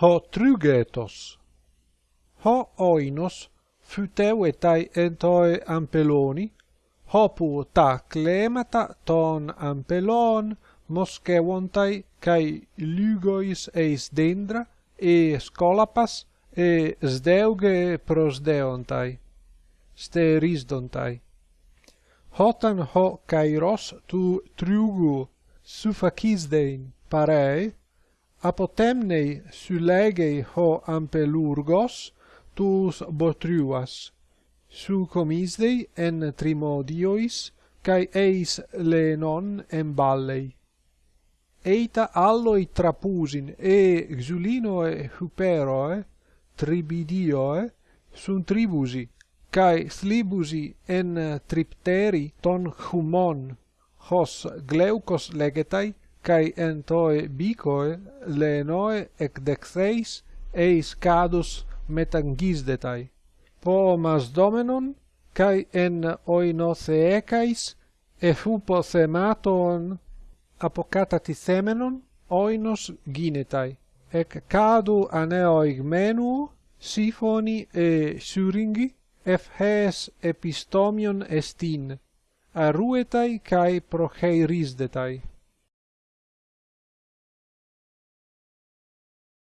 ho trugetos. ho oinos phyteuetai entoe ampeloni, hopu ta clemata ton ampelon moschevontai cae lugois eis dendra e scolapas e sdeuge prosdeontai, sterisdontai. Hotan ho kairos tu triugu suffacisdein parei apotemnei sylegei ho ampelurgos tus botruas su comisdei en trimodiois kai eis lenon en ballei. Eita alloi trapusin e xulinoe huperoe tribidioe sunt tribusi kai slibusi en tripteri ton humon hos gleucos legetai kai entoi bicoi lenoi ec dexeis eis cadus metangisdetai po mas domenon kai en oinotheecais fupo thematon apocatati themenon oinos ginetai. Ec cadu aneoigmenu sifoni e syringi efhes epistomion estin aruetai kai procheirisdetai